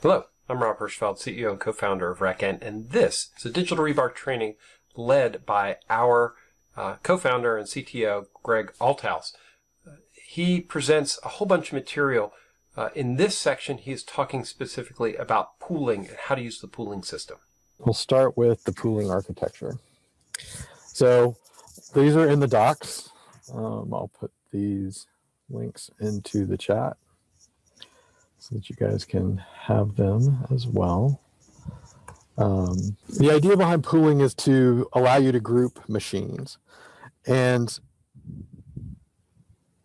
Hello, I'm Rob Hirschfeld, CEO and co-founder of RackN, and this is a digital rebar training led by our uh, co-founder and CTO, Greg Althaus. Uh, he presents a whole bunch of material. Uh, in this section, he is talking specifically about pooling and how to use the pooling system. We'll start with the pooling architecture. So these are in the docs. Um, I'll put these links into the chat so that you guys can have them as well. Um, the idea behind pooling is to allow you to group machines. And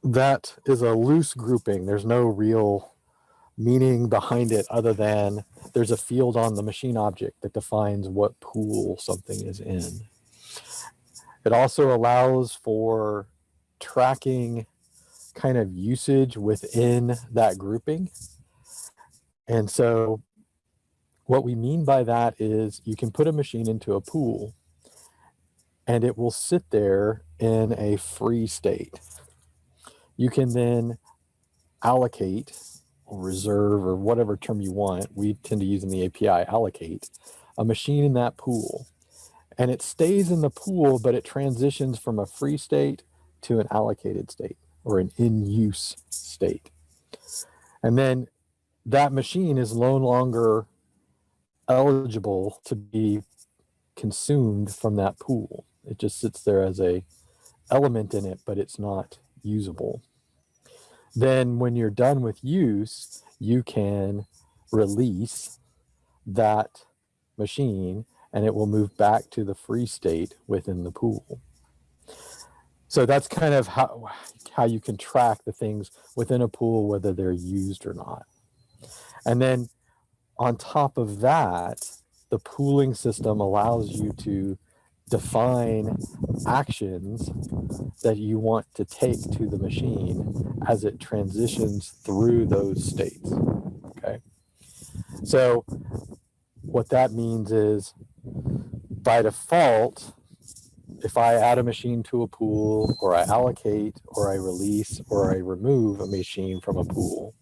that is a loose grouping. There's no real meaning behind it other than there's a field on the machine object that defines what pool something is in. It also allows for tracking kind of usage within that grouping. And so what we mean by that is you can put a machine into a pool and it will sit there in a free state. You can then allocate or reserve or whatever term you want. We tend to use in the API allocate a machine in that pool and it stays in the pool, but it transitions from a free state to an allocated state or an in use state. And then that machine is no longer eligible to be consumed from that pool. It just sits there as a element in it, but it's not usable. Then when you're done with use, you can release that machine and it will move back to the free state within the pool. So that's kind of how, how you can track the things within a pool, whether they're used or not. And then on top of that, the pooling system allows you to define actions that you want to take to the machine as it transitions through those states. Okay. So what that means is by default, if I add a machine to a pool or I allocate or I release or I remove a machine from a pool,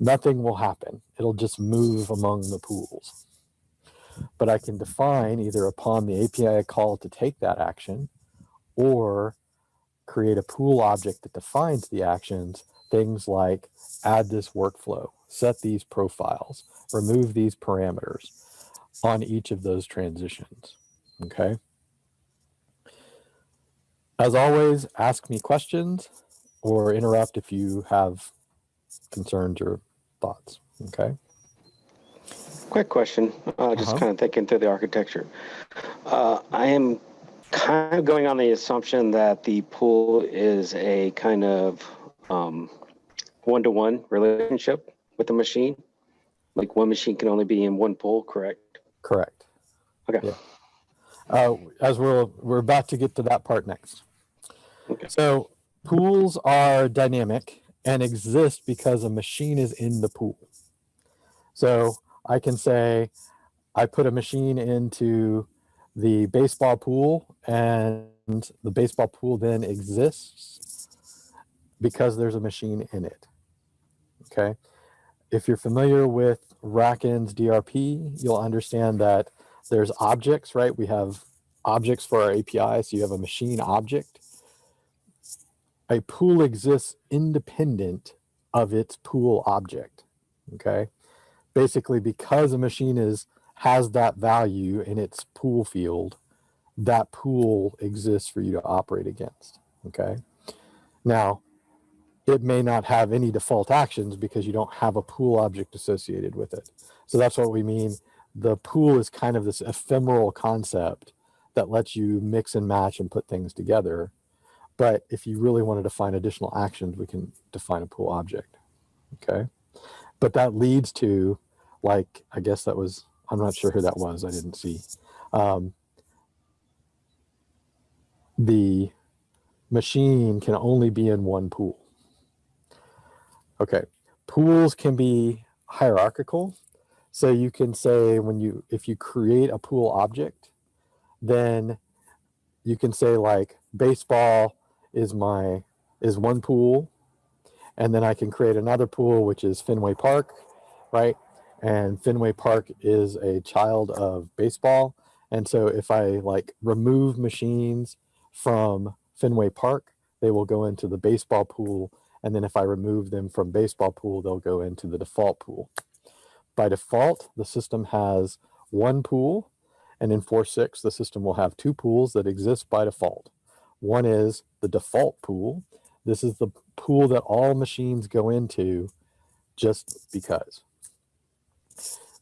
nothing will happen. It'll just move among the pools. But I can define either upon the API call to take that action or create a pool object that defines the actions, things like add this workflow, set these profiles, remove these parameters on each of those transitions, okay? As always, ask me questions or interrupt if you have concerns or thoughts. Okay. Quick question. Uh, just uh -huh. kind of thinking through the architecture. Uh, I am kind of going on the assumption that the pool is a kind of um, one-to-one -one relationship with the machine. Like one machine can only be in one pool, correct? Correct. Okay. Yeah. Uh, as we're we're about to get to that part next. Okay. So pools are dynamic and exist because a machine is in the pool. So I can say, I put a machine into the baseball pool and the baseball pool then exists because there's a machine in it. Okay. If you're familiar with RackN's DRP, you'll understand that there's objects, right? We have objects for our API. So you have a machine object a pool exists independent of its pool object, okay? Basically, because a machine is has that value in its pool field, that pool exists for you to operate against, okay? Now, it may not have any default actions because you don't have a pool object associated with it. So that's what we mean. The pool is kind of this ephemeral concept that lets you mix and match and put things together but if you really want to define additional actions, we can define a pool object. Okay. But that leads to like, I guess that was, I'm not sure who that was. I didn't see. Um, the machine can only be in one pool. Okay. Pools can be hierarchical. So you can say when you, if you create a pool object, then you can say like baseball is my is one pool and then I can create another pool which is Fenway Park right and Fenway Park is a child of baseball. And so if I like remove machines from Fenway Park, they will go into the baseball pool. And then if I remove them from baseball pool, they'll go into the default pool. By default, the system has one pool. And in 4.6, the system will have two pools that exist by default. One is the default pool. This is the pool that all machines go into just because.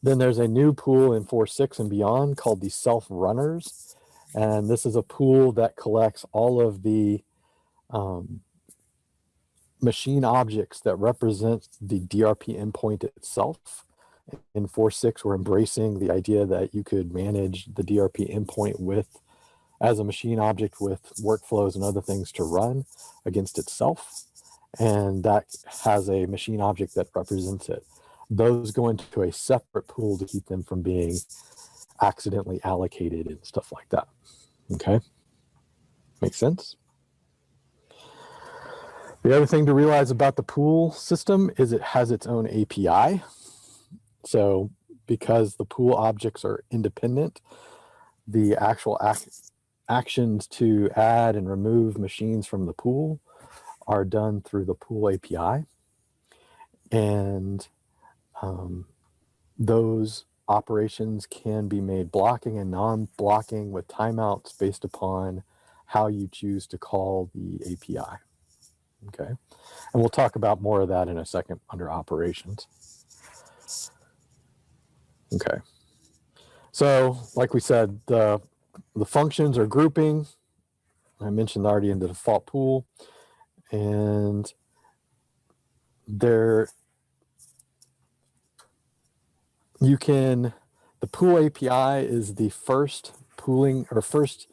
Then there's a new pool in 4.6 and beyond called the self-runners. And this is a pool that collects all of the um, machine objects that represent the DRP endpoint itself. In 4.6, we're embracing the idea that you could manage the DRP endpoint with as a machine object with workflows and other things to run against itself. And that has a machine object that represents it those go into a separate pool to keep them from being accidentally allocated and stuff like that. Okay, makes sense. The other thing to realize about the pool system is it has its own API. So because the pool objects are independent, the actual ac actions to add and remove machines from the pool are done through the pool API. And um, those operations can be made blocking and non-blocking with timeouts based upon how you choose to call the API. Okay, and we'll talk about more of that in a second under operations. Okay, so like we said, the, the functions are grouping. I mentioned already in the default pool and there you can, the pool API is the first pooling or first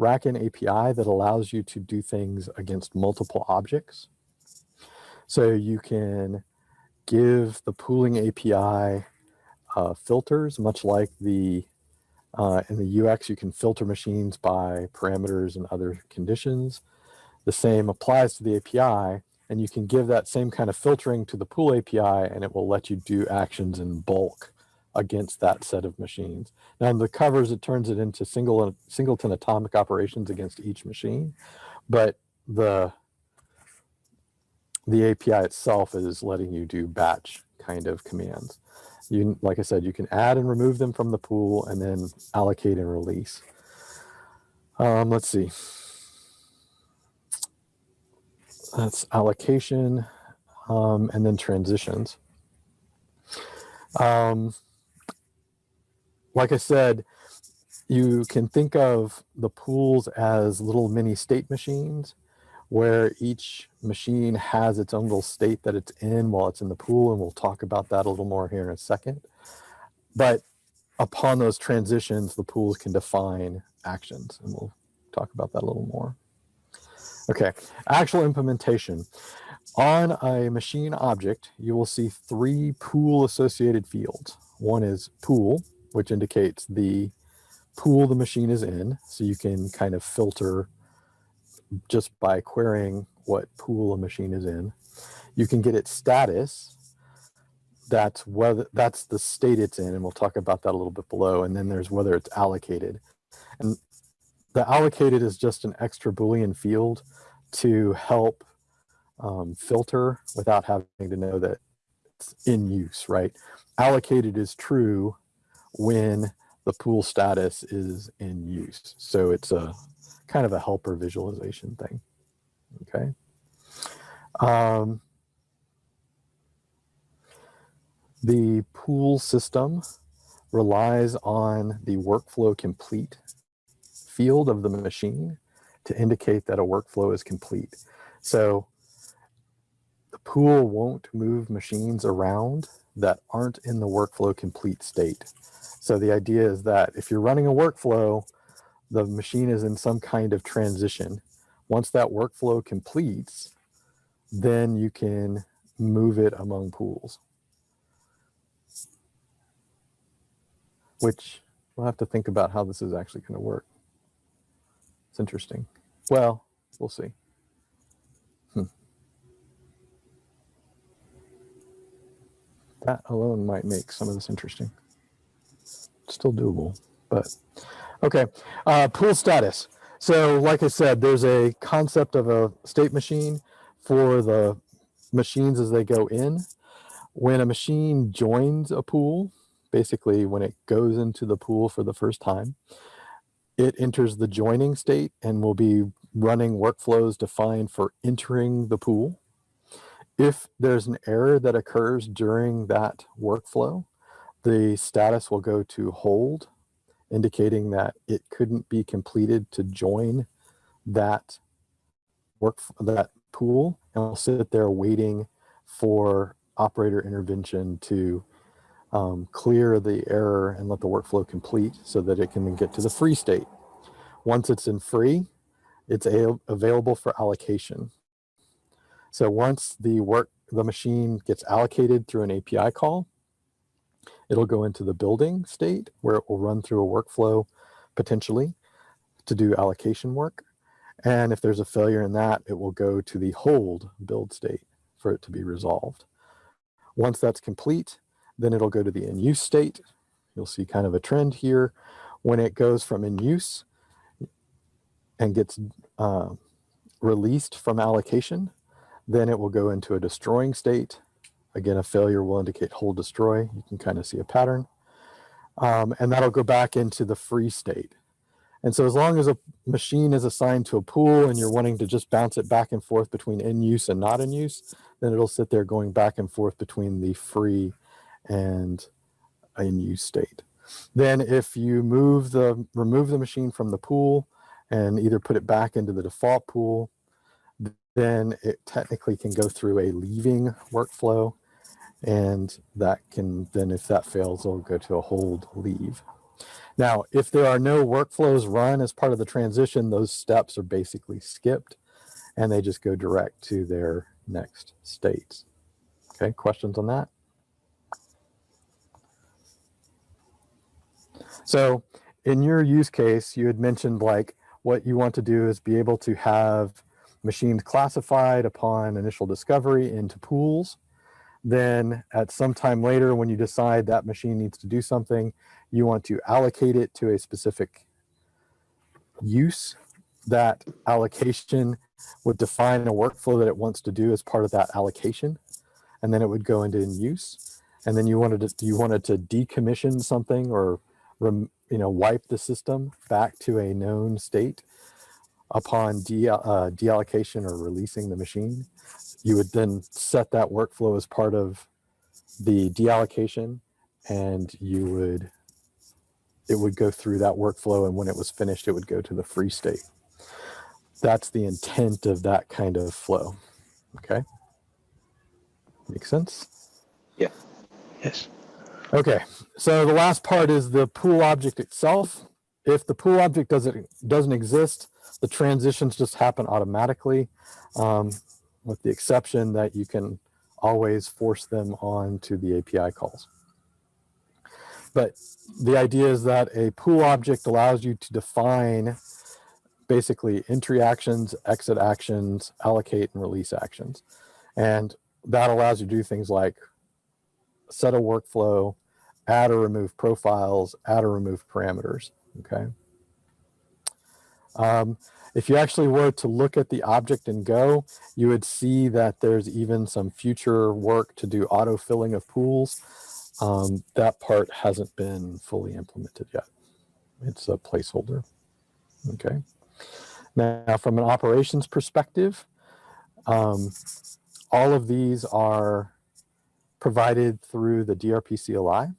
RackN API that allows you to do things against multiple objects. So you can give the pooling API uh, filters, much like the uh, in the UX, you can filter machines by parameters and other conditions. The same applies to the API, and you can give that same kind of filtering to the pool API, and it will let you do actions in bulk against that set of machines. Now in the covers, it turns it into single singleton atomic operations against each machine, but the the API itself is letting you do batch kind of commands. You, like I said, you can add and remove them from the pool and then allocate and release. Um, let's see. That's allocation um, and then transitions. Um, like I said, you can think of the pools as little mini state machines where each machine has its own little state that it's in while it's in the pool. And we'll talk about that a little more here in a second. But upon those transitions, the pools can define actions. And we'll talk about that a little more. Okay, actual implementation. On a machine object, you will see three pool associated fields. One is pool, which indicates the pool the machine is in. So you can kind of filter just by querying what pool a machine is in. You can get its status. That's whether that's the state it's in, and we'll talk about that a little bit below. And then there's whether it's allocated. And the allocated is just an extra Boolean field to help um, filter without having to know that it's in use, right? Allocated is true when the pool status is in use. So it's a kind of a helper visualization thing. Okay. Um, the pool system relies on the workflow complete field of the machine to indicate that a workflow is complete. So the pool won't move machines around that aren't in the workflow complete state. So the idea is that if you're running a workflow, the machine is in some kind of transition. Once that workflow completes, then you can move it among pools. Which we'll have to think about how this is actually going to work. It's interesting. Well, we'll see. Hmm. that alone might make some of this interesting. Still doable, but okay. Uh, pool status. So like I said, there's a concept of a state machine for the machines as they go in. When a machine joins a pool, basically when it goes into the pool for the first time, it enters the joining state and will be running workflows defined for entering the pool. If there's an error that occurs during that workflow, the status will go to hold indicating that it couldn't be completed to join that work that pool and we'll sit there waiting for operator intervention to um, clear the error and let the workflow complete so that it can get to the free state. Once it's in free, it's available for allocation. So once the work, the machine gets allocated through an API call, It'll go into the building state where it will run through a workflow potentially to do allocation work. And if there's a failure in that, it will go to the hold build state for it to be resolved. Once that's complete, then it'll go to the in use state. You'll see kind of a trend here. When it goes from in use and gets uh, released from allocation, then it will go into a destroying state Again, a failure will indicate hold destroy. You can kind of see a pattern. Um, and that'll go back into the free state. And so as long as a machine is assigned to a pool and you're wanting to just bounce it back and forth between in use and not in use, then it'll sit there going back and forth between the free and in use state. Then if you move the, remove the machine from the pool and either put it back into the default pool, then it technically can go through a leaving workflow and that can then if that fails it'll go to a hold leave. Now if there are no workflows run as part of the transition those steps are basically skipped and they just go direct to their next states. Okay questions on that? So in your use case you had mentioned like what you want to do is be able to have machines classified upon initial discovery into pools then at some time later, when you decide that machine needs to do something, you want to allocate it to a specific use. That allocation would define a workflow that it wants to do as part of that allocation. And then it would go into in use. And then you wanted to, you wanted to decommission something or rem, you know, wipe the system back to a known state upon de, uh, deallocation or releasing the machine you would then set that workflow as part of the deallocation and you would it would go through that workflow and when it was finished it would go to the free state. That's the intent of that kind of flow okay? Make sense? Yeah. Yes. Okay so the last part is the pool object itself. If the pool object doesn't doesn't exist the transitions just happen automatically. Um, with the exception that you can always force them on to the API calls. But the idea is that a pool object allows you to define basically entry actions, exit actions, allocate and release actions. And that allows you to do things like set a workflow, add or remove profiles, add or remove parameters, okay? Um, if you actually were to look at the object and go, you would see that there's even some future work to do auto filling of pools. Um, that part hasn't been fully implemented yet. It's a placeholder. Okay. Now, from an operations perspective, um, all of these are provided through the DRP CLI.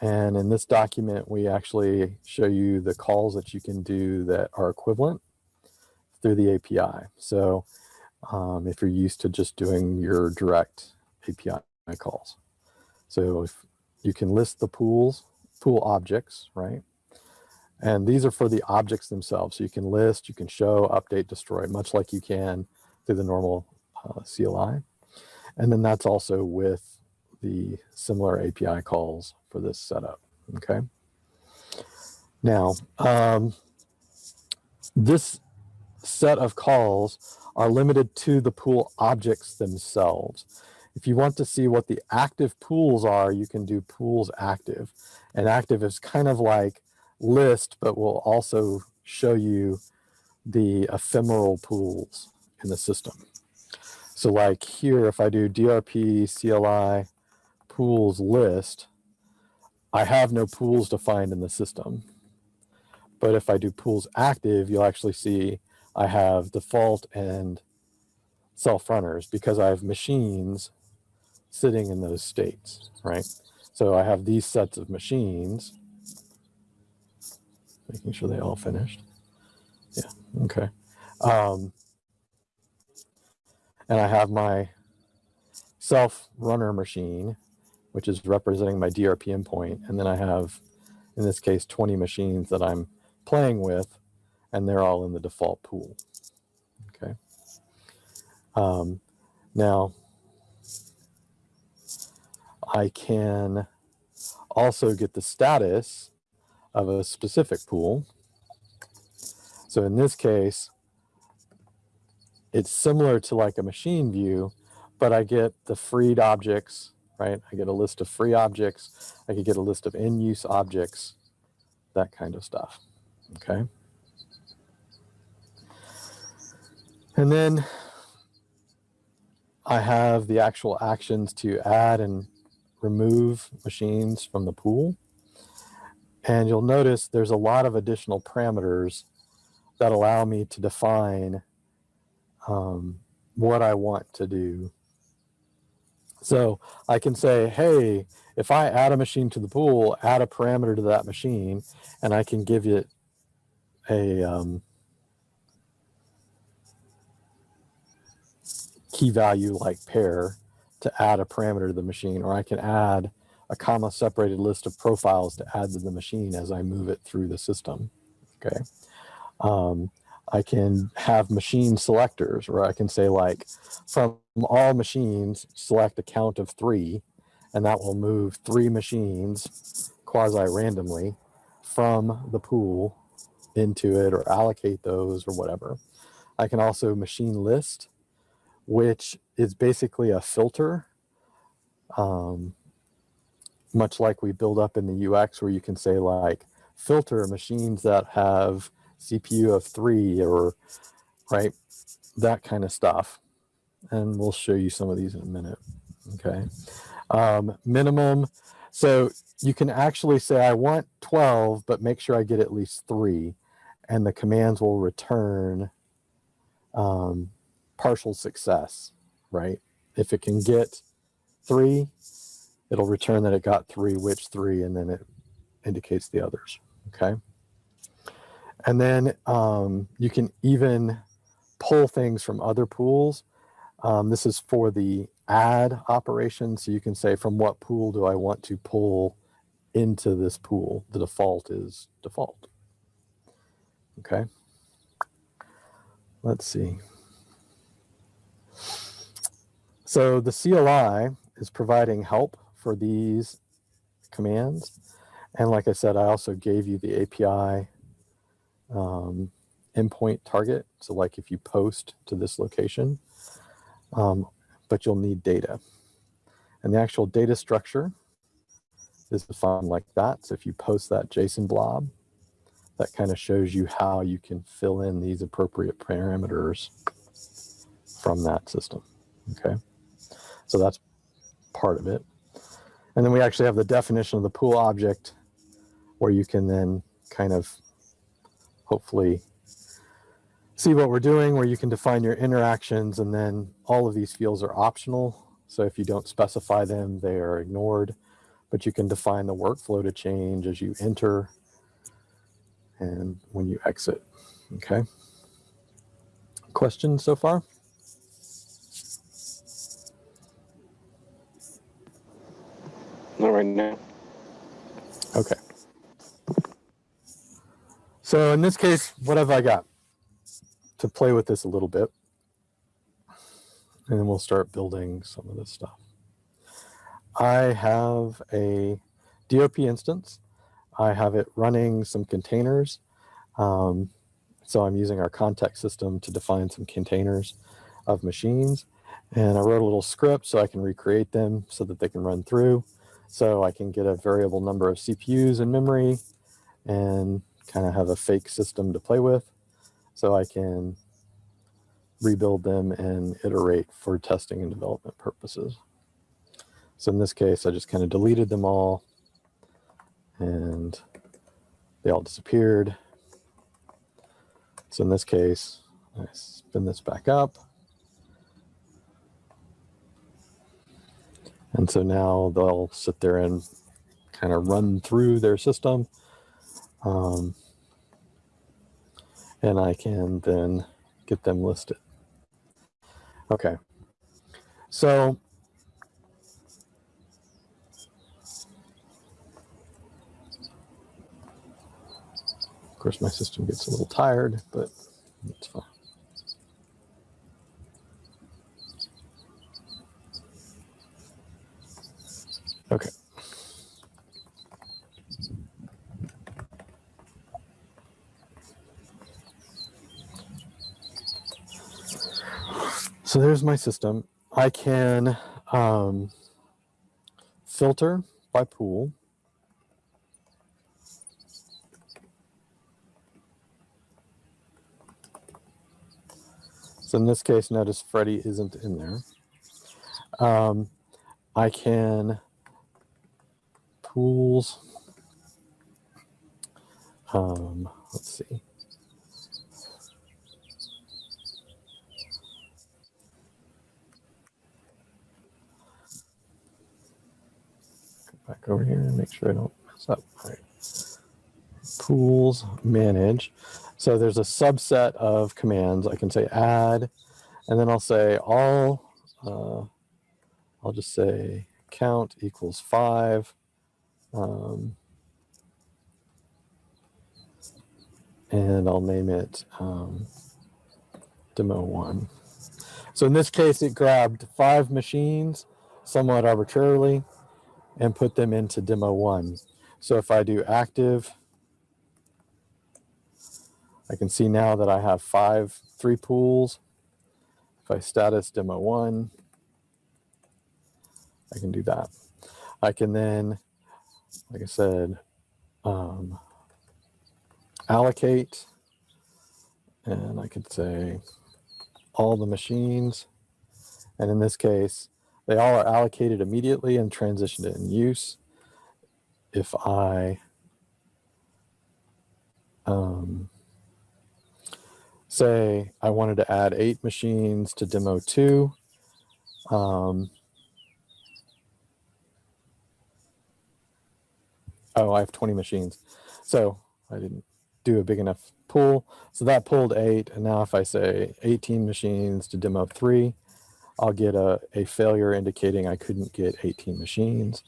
And in this document, we actually show you the calls that you can do that are equivalent through the API. So um, if you're used to just doing your direct API calls. So if you can list the pools, pool objects, right? And these are for the objects themselves. So you can list, you can show, update, destroy, much like you can through the normal uh, CLI. And then that's also with the similar API calls for this setup, okay? Now, um, this set of calls are limited to the pool objects themselves. If you want to see what the active pools are, you can do pools active. And active is kind of like list, but will also show you the ephemeral pools in the system. So like here, if I do DRP CLI pools list, I have no pools defined in the system. But if I do pools active, you'll actually see I have default and self runners because I have machines sitting in those states, right? So I have these sets of machines, making sure they all finished. Yeah, okay. Um, and I have my self runner machine, which is representing my DRP endpoint. And then I have, in this case, 20 machines that I'm playing with, and they're all in the default pool. Okay. Um, now, I can also get the status of a specific pool. So in this case, it's similar to like a machine view, but I get the freed objects, right? I get a list of free objects. I could get a list of in-use objects, that kind of stuff, okay? And then I have the actual actions to add and remove machines from the pool. And you'll notice there's a lot of additional parameters that allow me to define um, what I want to do. So I can say, hey, if I add a machine to the pool, add a parameter to that machine, and I can give it a um, key value like pair to add a parameter to the machine, or I can add a comma separated list of profiles to add to the machine as I move it through the system. Okay. Um, I can have machine selectors where I can say like from all machines, select a count of three, and that will move three machines quasi randomly from the pool into it or allocate those or whatever. I can also machine list which is basically a filter, um, much like we build up in the UX where you can say like filter machines that have CPU of three or right, that kind of stuff. And we'll show you some of these in a minute, okay? Um, minimum, so you can actually say I want 12, but make sure I get at least three and the commands will return um, partial success, right? If it can get three, it'll return that it got three, which three, and then it indicates the others, okay? And then um, you can even pull things from other pools. Um, this is for the add operation. So you can say from what pool do I want to pull into this pool? The default is default. Okay. Let's see. So the CLI is providing help for these commands. And like I said, I also gave you the API um, endpoint target. So like if you post to this location, um, but you'll need data. And the actual data structure is defined like that. So if you post that JSON blob, that kind of shows you how you can fill in these appropriate parameters from that system, okay? So that's part of it. And then we actually have the definition of the pool object where you can then kind of hopefully see what we're doing, where you can define your interactions and then all of these fields are optional. So if you don't specify them, they are ignored, but you can define the workflow to change as you enter and when you exit, okay? Questions so far? Not right now. Okay. So in this case, what have I got? To play with this a little bit. And then we'll start building some of this stuff. I have a DOP instance. I have it running some containers. Um, so I'm using our context system to define some containers of machines. And I wrote a little script so I can recreate them so that they can run through. So I can get a variable number of CPUs in memory and kind of have a fake system to play with. So I can rebuild them and iterate for testing and development purposes. So in this case, I just kind of deleted them all and they all disappeared. So in this case, I spin this back up. And so now they'll sit there and kind of run through their system. Um, and I can then get them listed. Okay. So of course my system gets a little tired, but it's fine. Okay. So there's my system. I can um, filter by pool. So in this case, notice Freddie isn't in there. Um, I can pools. Um, let's see. Back over here and make sure I don't mess up. Pools manage. So there's a subset of commands. I can say add, and then I'll say all, uh, I'll just say count equals five. Um, and I'll name it um, demo one. So in this case, it grabbed five machines somewhat arbitrarily and put them into demo one. So if I do active, I can see now that I have five, three pools. If I status demo one, I can do that. I can then, like I said, um, allocate, and I could say all the machines. And in this case, they all are allocated immediately and transitioned in use. If I um, say I wanted to add eight machines to demo two, um, oh, I have 20 machines. So I didn't do a big enough pool. So that pulled eight. And now if I say 18 machines to demo three, I'll get a, a failure indicating I couldn't get 18 machines.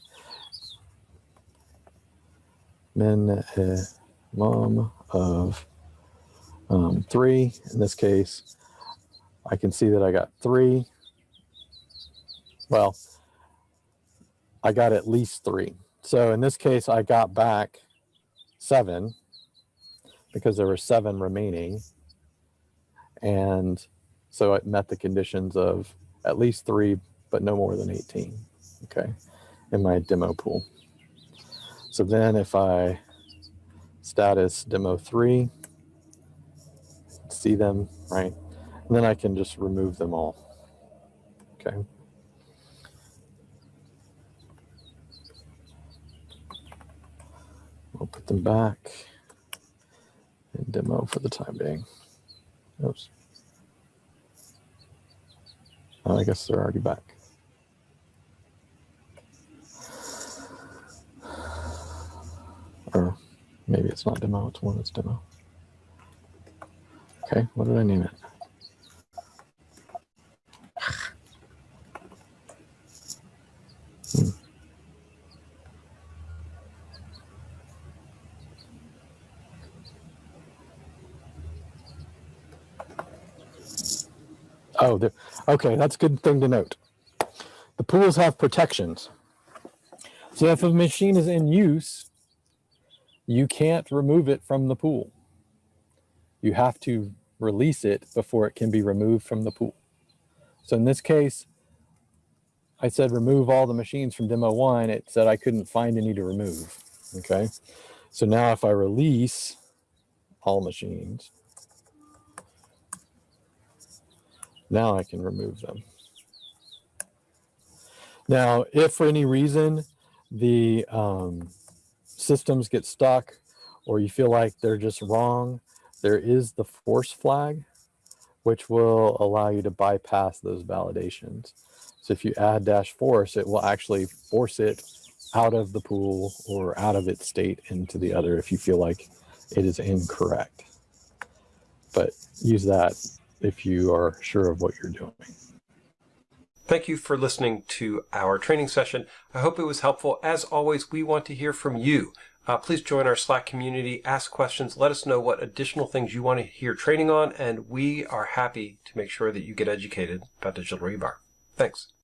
Uh, mom of um, three. In this case, I can see that I got three. Well, I got at least three. So in this case, I got back seven because there were seven remaining. And so it met the conditions of at least three, but no more than 18, okay, in my demo pool. So then if I status demo three, see them, right? And then I can just remove them all, okay? We'll put them back in demo for the time being. Oops. I guess they're already back. Or maybe it's not demo, it's one that's demo. Okay, what did I name it? Oh, okay, that's a good thing to note. The pools have protections. So if a machine is in use, you can't remove it from the pool. You have to release it before it can be removed from the pool. So in this case, I said remove all the machines from demo one. It said I couldn't find any to remove. Okay. So now if I release all machines, now I can remove them. Now, if for any reason the um, systems get stuck or you feel like they're just wrong, there is the force flag, which will allow you to bypass those validations. So if you add dash force, it will actually force it out of the pool or out of its state into the other if you feel like it is incorrect. But use that if you are sure of what you're doing. Thank you for listening to our training session. I hope it was helpful. As always, we want to hear from you. Uh, please join our Slack community, ask questions, let us know what additional things you want to hear training on, and we are happy to make sure that you get educated about digital rebar. Thanks.